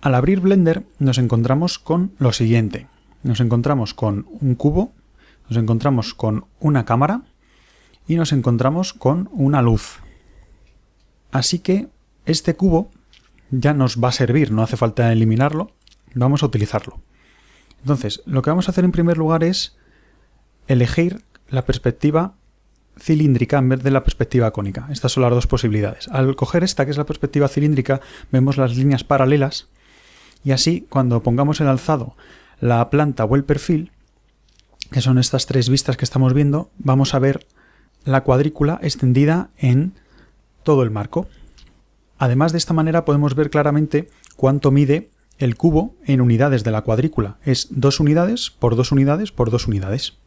Al abrir Blender nos encontramos con lo siguiente. Nos encontramos con un cubo, nos encontramos con una cámara y nos encontramos con una luz. Así que este cubo ya nos va a servir, no hace falta eliminarlo, vamos a utilizarlo. Entonces, lo que vamos a hacer en primer lugar es elegir la perspectiva cilíndrica en vez de la perspectiva cónica. Estas son las dos posibilidades. Al coger esta, que es la perspectiva cilíndrica, vemos las líneas paralelas y así cuando pongamos el alzado, la planta o el perfil, que son estas tres vistas que estamos viendo, vamos a ver la cuadrícula extendida en todo el marco. Además de esta manera podemos ver claramente cuánto mide el cubo en unidades de la cuadrícula. Es dos unidades por dos unidades por dos unidades.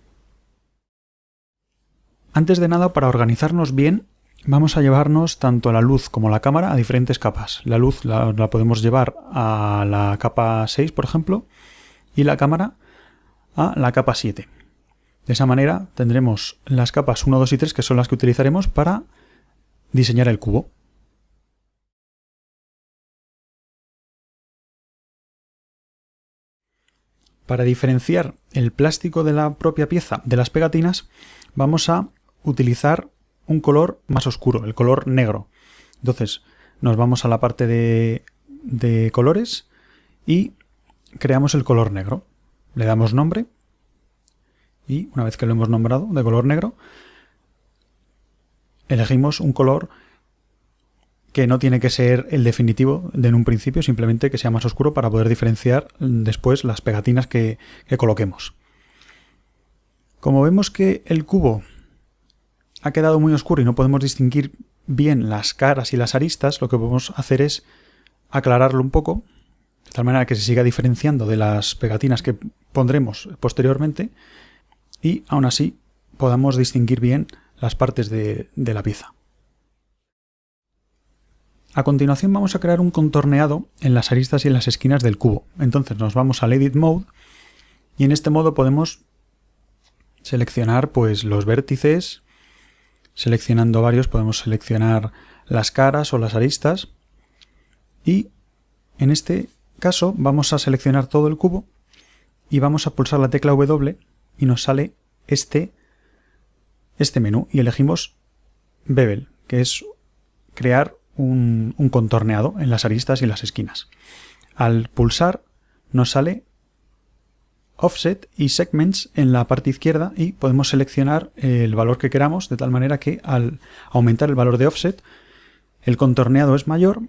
Antes de nada, para organizarnos bien, vamos a llevarnos tanto la luz como la cámara a diferentes capas. La luz la, podemos llevar a la capa 6, por ejemplo, y la cámara a la capa 7. De esa manera tendremos las capas 1, 2 y 3, que son las que utilizaremos para diseñar el cubo. Para diferenciar el plástico de la propia pieza de las pegatinas, vamos a utilizar un color más oscuro, el color negro. Entonces nos vamos a la parte de, de colores y creamos el color negro. Le damos nombre y una vez que lo hemos nombrado de color negro, elegimos un color que no tiene que ser el definitivo de en un principio, simplemente que sea más oscuro para poder diferenciar después las pegatinas que, que coloquemos. Como vemos que el cubo ha quedado muy oscuro y no podemos distinguir bien las caras y las aristas, lo que podemos hacer es aclararlo un poco, de tal manera que se siga diferenciando de las pegatinas que pondremos posteriormente y aún así podamos distinguir bien las partes de, la pieza. A continuación vamos a crear un contorneado en las aristas y en las esquinas del cubo. Entonces nos vamos al Edit Mode y en este modo podemos seleccionar pues los vértices, Seleccionando varios podemos seleccionar las caras o las aristas y en este caso vamos a seleccionar todo el cubo y vamos a pulsar la tecla W y nos sale este, este menú y elegimos Bevel, que es crear un, contorneado en las aristas y las esquinas. Al pulsar nos sale Offset y Segments en la parte izquierda y podemos seleccionar el valor que queramos de tal manera que al aumentar el valor de Offset el contorneado es mayor,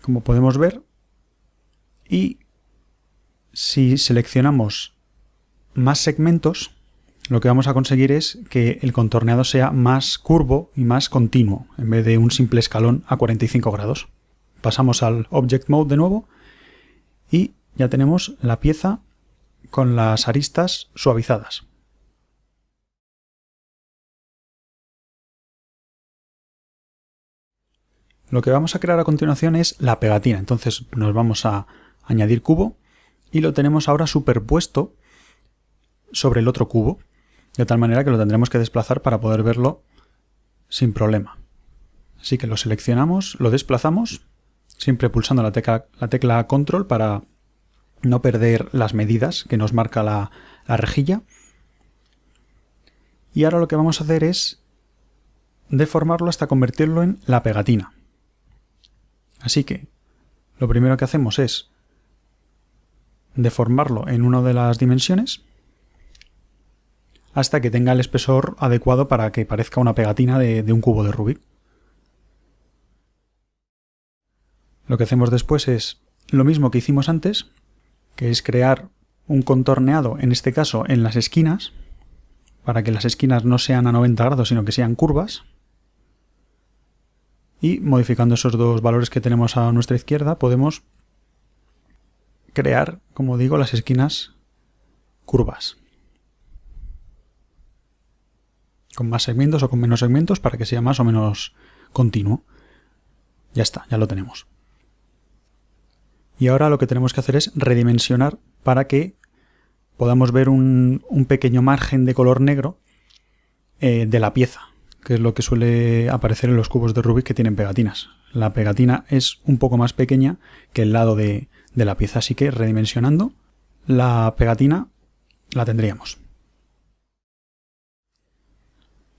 como podemos ver, y si seleccionamos más segmentos, lo que vamos a conseguir es que el contorneado sea más curvo y más continuo, en vez de un simple escalón a 45 grados. Pasamos al Object Mode de nuevo y ya tenemos la pieza con las aristas suavizadas. Lo que vamos a crear a continuación es la pegatina. Entonces nos vamos a añadir cubo y lo tenemos ahora superpuesto sobre el otro cubo, de tal manera que lo tendremos que desplazar para poder verlo sin problema. Así que lo seleccionamos, lo desplazamos, siempre pulsando la tecla, la tecla control para no perder las medidas que nos marca la, rejilla. Y ahora lo que vamos a hacer es deformarlo hasta convertirlo en la pegatina. Así que lo primero que hacemos es deformarlo en una de las dimensiones hasta que tenga el espesor adecuado para que parezca una pegatina de, de un cubo de Rubik. Lo que hacemos después es lo mismo que hicimos antes, que es crear un contorneado, en este caso en las esquinas, para que las esquinas no sean a 90 grados, sino que sean curvas. Y modificando esos dos valores que tenemos a nuestra izquierda, podemos crear, como digo, las esquinas curvas. Con más segmentos o con menos segmentos para que sea más o menos continuo. Ya está, ya lo tenemos. Y ahora lo que tenemos que hacer es redimensionar para que podamos ver un, pequeño margen de color negro eh, de la pieza. que es lo que suele aparecer en los cubos de Rubik que tienen pegatinas. La pegatina es un poco más pequeña que el lado de, de la pieza, así que redimensionando la pegatina la tendríamos.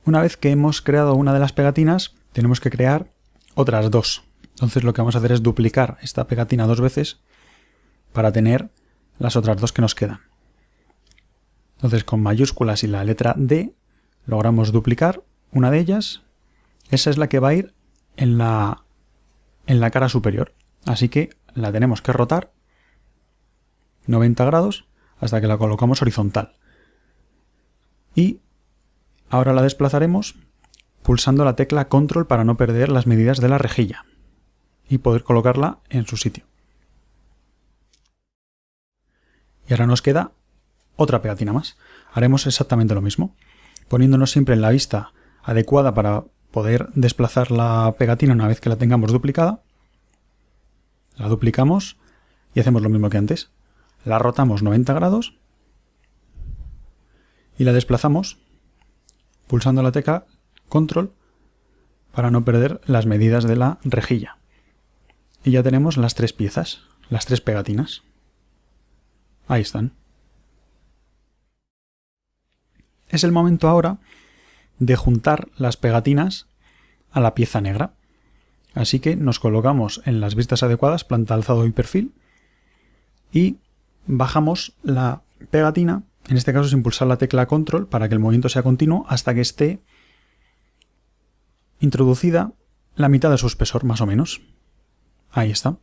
Una vez que hemos creado una de las pegatinas, tenemos que crear otras dos. Entonces lo que vamos a hacer es duplicar esta pegatina dos veces para tener las otras dos que nos quedan. Entonces con mayúsculas y la letra D logramos duplicar una de ellas. Esa es la que va a ir en la, en la cara superior. Así que la tenemos que rotar 90 grados hasta que la colocamos horizontal. Y ahora la desplazaremos pulsando la tecla control para no perder las medidas de la rejilla y poder colocarla en su sitio. Y ahora nos queda otra pegatina más. Haremos exactamente lo mismo, poniéndonos siempre en la vista adecuada para poder desplazar la pegatina una vez que la tengamos duplicada. La duplicamos y hacemos lo mismo que antes. La rotamos 90 grados y la desplazamos pulsando la tecla control para no perder las medidas de la rejilla. Y ya tenemos las tres piezas, las tres pegatinas. Ahí están. Es el momento ahora de juntar las pegatinas a la pieza negra. Así que nos colocamos en las vistas adecuadas, planta, alzado y perfil, y bajamos la pegatina, en este caso sin pulsar la tecla control para que el movimiento sea continuo, hasta que esté introducida la mitad de su espesor, más o menos. Ahí está.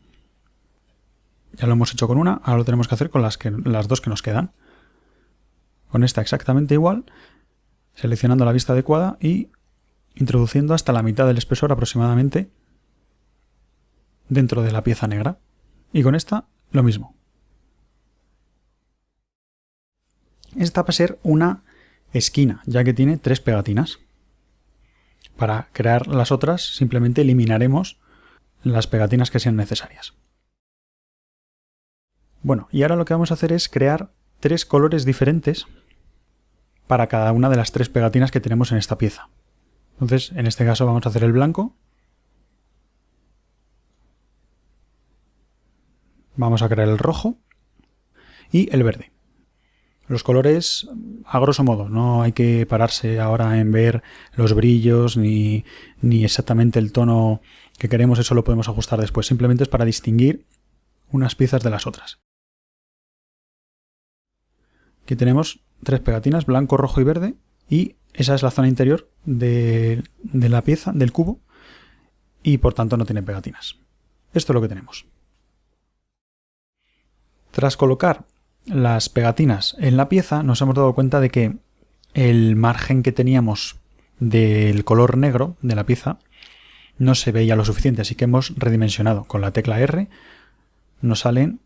Ya lo hemos hecho con una, ahora lo tenemos que hacer con las, que, las dos que nos quedan. Con esta exactamente igual, seleccionando la vista adecuada y introduciendo hasta la mitad del espesor aproximadamente dentro de la pieza negra. Y con esta lo mismo. Esta va a ser una esquina, ya que tiene tres pegatinas. Para crear las otras simplemente eliminaremos las pegatinas que sean necesarias. Bueno, y ahora lo que vamos a hacer es crear tres colores diferentes para cada una de las tres pegatinas que tenemos en esta pieza. Entonces, en este caso vamos a hacer el blanco. Vamos a crear el rojo y el verde. Los colores, a grosso modo, no hay que pararse ahora en ver los brillos ni, ni exactamente el tono que queremos, eso lo podemos ajustar después. Simplemente es para distinguir unas piezas de las otras. Aquí tenemos tres pegatinas, blanco, rojo y verde, y esa es la zona interior de, de la pieza, del cubo, y por tanto no tiene pegatinas. Esto es lo que tenemos. Tras colocar las pegatinas en la pieza nos hemos dado cuenta de que el margen que teníamos del color negro de la pieza no se veía lo suficiente, así que hemos redimensionado. Con la tecla R nos salen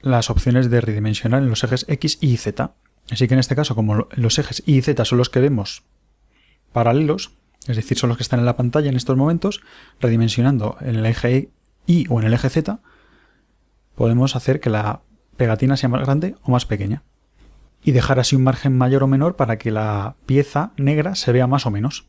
las opciones de redimensionar en los ejes X y Z. Así que en este caso, como los ejes Y y Z son los que vemos paralelos, es decir, son los que están en la pantalla en estos momentos, redimensionando en el eje Y o en el eje Z, podemos hacer que la pegatina sea más grande o más pequeña. Y dejar así un margen mayor o menor para que la pieza negra se vea más o menos.